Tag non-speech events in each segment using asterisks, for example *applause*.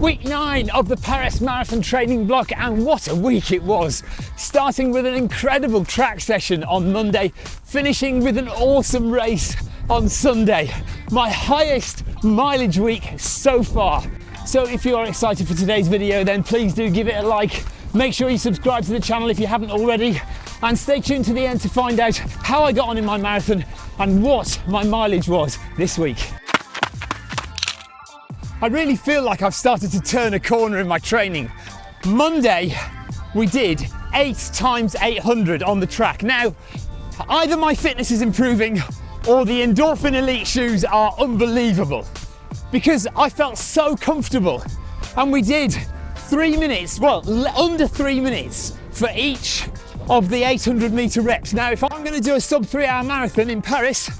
Week nine of the Paris Marathon training block, and what a week it was! Starting with an incredible track session on Monday, finishing with an awesome race on Sunday. My highest mileage week so far. So if you are excited for today's video, then please do give it a like. Make sure you subscribe to the channel if you haven't already, and stay tuned to the end to find out how I got on in my marathon and what my mileage was this week. I really feel like I've started to turn a corner in my training. Monday, we did eight times 800 on the track. Now, either my fitness is improving or the Endorphin Elite shoes are unbelievable because I felt so comfortable. And we did three minutes, well, under three minutes for each of the 800 meter reps. Now, if I'm gonna do a sub three hour marathon in Paris,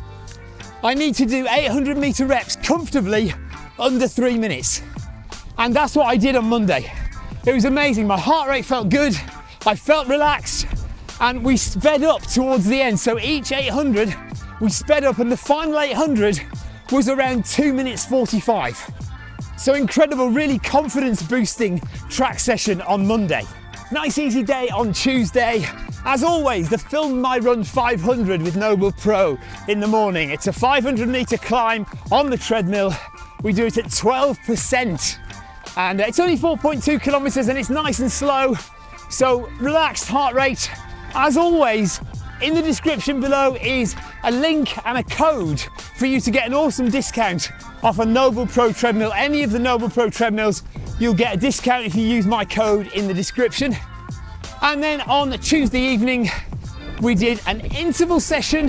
I need to do 800 meter reps comfortably under three minutes. And that's what I did on Monday. It was amazing. My heart rate felt good. I felt relaxed and we sped up towards the end. So each 800, we sped up and the final 800 was around two minutes 45. So incredible, really confidence boosting track session on Monday. Nice easy day on Tuesday. As always, the Film My Run 500 with Noble Pro in the morning. It's a 500 meter climb on the treadmill we do it at 12%. And it's only 4.2 kilometers and it's nice and slow. So relaxed heart rate. As always, in the description below is a link and a code for you to get an awesome discount off a Noble Pro treadmill. Any of the Noble Pro treadmills, you'll get a discount if you use my code in the description. And then on the Tuesday evening, we did an interval session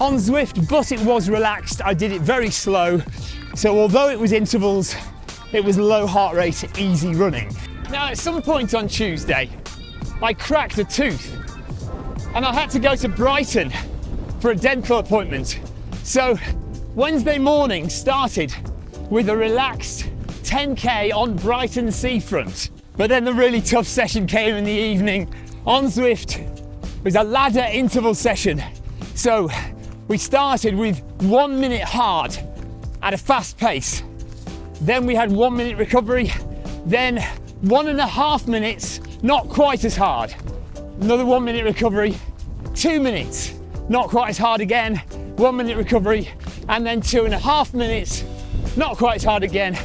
on Zwift, but it was relaxed. I did it very slow so although it was intervals, it was low heart rate, easy running. Now at some point on Tuesday, I cracked a tooth and I had to go to Brighton for a dental appointment. So Wednesday morning started with a relaxed 10K on Brighton seafront. But then the really tough session came in the evening on Zwift. It was a ladder interval session. So we started with one minute hard at a fast pace. Then we had one minute recovery, then one and a half minutes, not quite as hard. Another one minute recovery, two minutes, not quite as hard again, one minute recovery, and then two and a half minutes, not quite as hard again,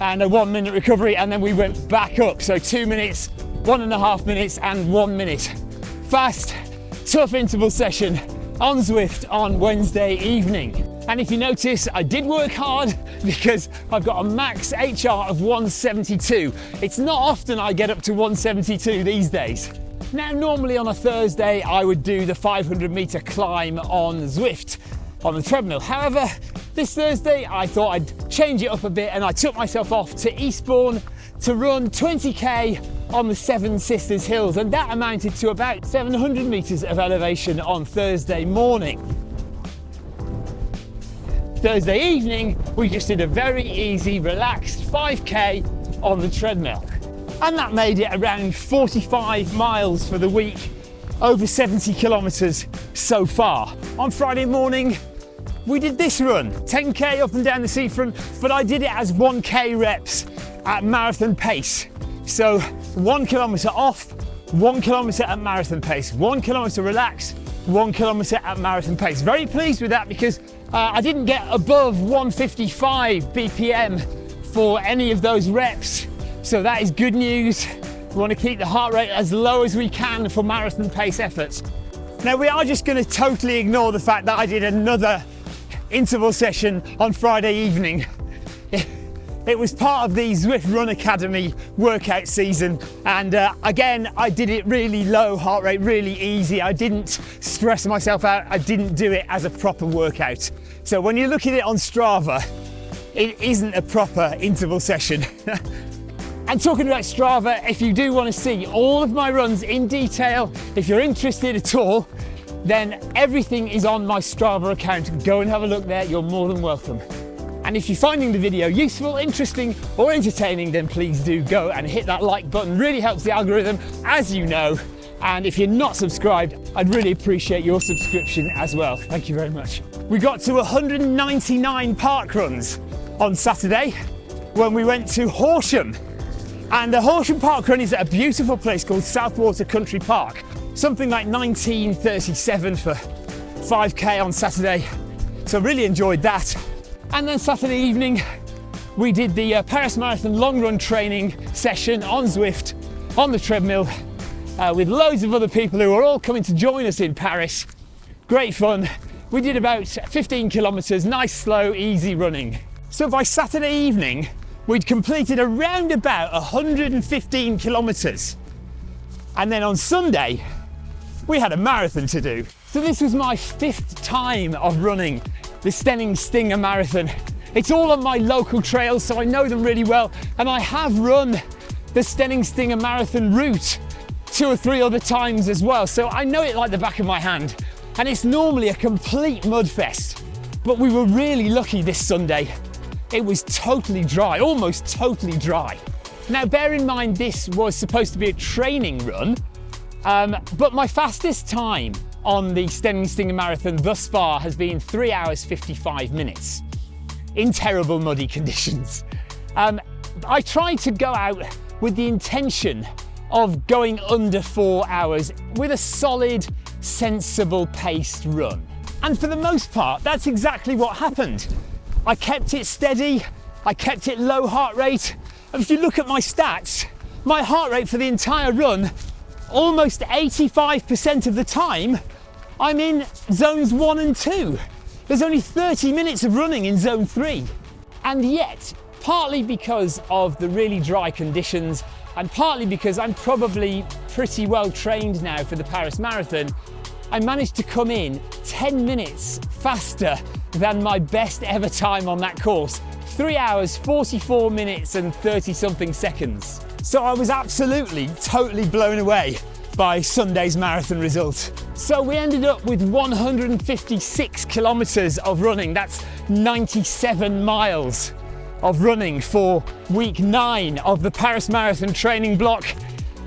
and a one minute recovery, and then we went back up. So two minutes, one and a half minutes, and one minute. Fast, tough interval session on Zwift on Wednesday evening. And if you notice, I did work hard *laughs* because I've got a max HR of 172. It's not often I get up to 172 these days. Now, normally on a Thursday, I would do the 500 meter climb on Zwift on the treadmill. However, this Thursday, I thought I'd change it up a bit and I took myself off to Eastbourne to run 20k on the Seven Sisters Hills and that amounted to about 700 meters of elevation on Thursday morning. Thursday evening, we just did a very easy, relaxed 5K on the treadmill. And that made it around 45 miles for the week, over 70 kilometers so far. On Friday morning, we did this run, 10K up and down the seafront, but I did it as 1K reps at marathon pace. So one kilometer off, one kilometer at marathon pace, one kilometer relaxed, one kilometre at marathon pace. Very pleased with that because uh, I didn't get above 155 BPM for any of those reps. So that is good news. We want to keep the heart rate as low as we can for marathon pace efforts. Now we are just going to totally ignore the fact that I did another interval session on Friday evening. It was part of the Zwift Run Academy workout season. And uh, again, I did it really low heart rate, really easy. I didn't stress myself out. I didn't do it as a proper workout. So when you look at it on Strava, it isn't a proper interval session. *laughs* And talking about Strava, if you do want to see all of my runs in detail, if you're interested at all, then everything is on my Strava account. Go and have a look there, you're more than welcome. And if you're finding the video useful, interesting or entertaining, then please do go and hit that like button. Really helps the algorithm, as you know. And if you're not subscribed, I'd really appreciate your subscription as well. Thank you very much. We got to 199 park runs on Saturday, when we went to Horsham. And the Horsham Park Run is at a beautiful place called Southwater Country Park. Something like 1937 for 5k on Saturday. So really enjoyed that. And then Saturday evening, we did the uh, Paris Marathon long run training session on Zwift on the treadmill uh, with loads of other people who are all coming to join us in Paris. Great fun. We did about 15 kilometers, nice, slow, easy running. So by Saturday evening, we'd completed around about 115 kilometers. And then on Sunday, we had a marathon to do. So this was my fifth time of running the Steyning Stinger Marathon. It's all on my local trails, so I know them really well. And I have run the Steyning Stinger Marathon route two or three other times as well. So I know it like the back of my hand. And it's normally a complete mud fest. But we were really lucky this Sunday. It was totally dry, almost totally dry. Now bear in mind this was supposed to be a training run, um, but my fastest time on the Steyning Stinger Marathon thus far has been 3 hours 55 minutes in terrible muddy conditions. Um, I tried to go out with the intention of going under four hours with a solid, sensible paced run. And for the most part, that's exactly what happened. I kept it steady, I kept it low heart rate. And if you look at my stats, my heart rate for the entire run, almost 85% of the time, I'm in zones one and two. There's only 30 minutes of running in zone three. And yet, partly because of the really dry conditions and partly because I'm probably pretty well trained now for the Paris Marathon, I managed to come in 10 minutes faster than my best ever time on that course. Three hours, 44 minutes and 30 something seconds. So I was absolutely, totally blown away by Sunday's marathon result. So we ended up with 156 kilometers of running. That's 97 miles of running for week nine of the Paris Marathon training block.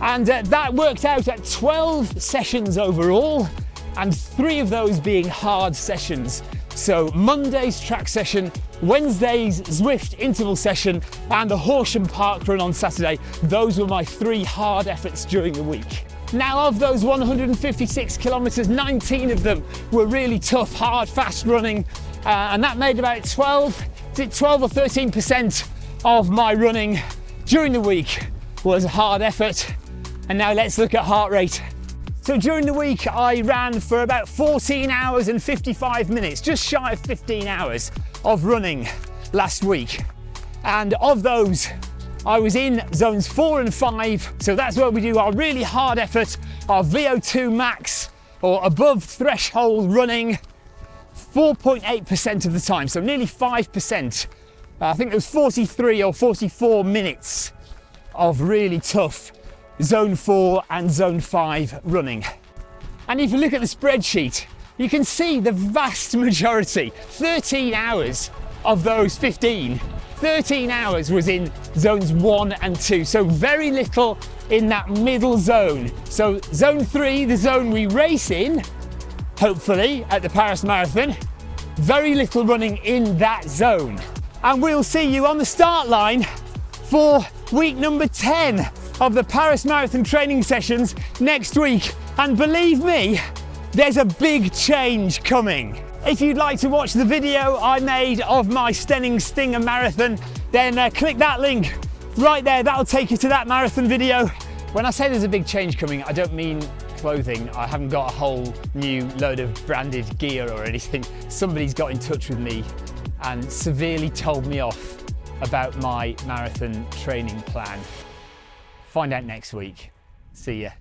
And uh, that worked out at 12 sessions overall, and three of those being hard sessions. So Monday's track session, Wednesday's Zwift interval session, and the Horsham Park run on Saturday. Those were my three hard efforts during the week. Now of those 156 kilometers, 19 of them were really tough, hard, fast running, uh, and that made about 12 12 or 13% of my running during the week was hard effort. And now let's look at heart rate. So during the week, I ran for about 14 hours and 55 minutes, just shy of 15 hours of running last week. And of those, I was in zones four and five. So that's where we do our really hard effort, our VO2 max or above threshold running 4.8% of the time, so nearly 5%. Uh, I think it was 43 or 44 minutes of really tough zone 4 and zone 5 running. And if you look at the spreadsheet, you can see the vast majority, 13 hours of those 15, 13 hours was in zones 1 and 2, so very little in that middle zone. So zone 3, the zone we race in, hopefully, at the Paris Marathon. Very little running in that zone. And we'll see you on the start line for week number 10 of the Paris Marathon training sessions next week. And believe me, there's a big change coming. If you'd like to watch the video I made of my Steyning Stinger Marathon, then uh, click that link right there. That'll take you to that marathon video. When I say there's a big change coming, I don't mean clothing. I haven't got a whole new load of branded gear or anything. Somebody's got in touch with me and severely told me off about my marathon training plan. Find out next week. See ya.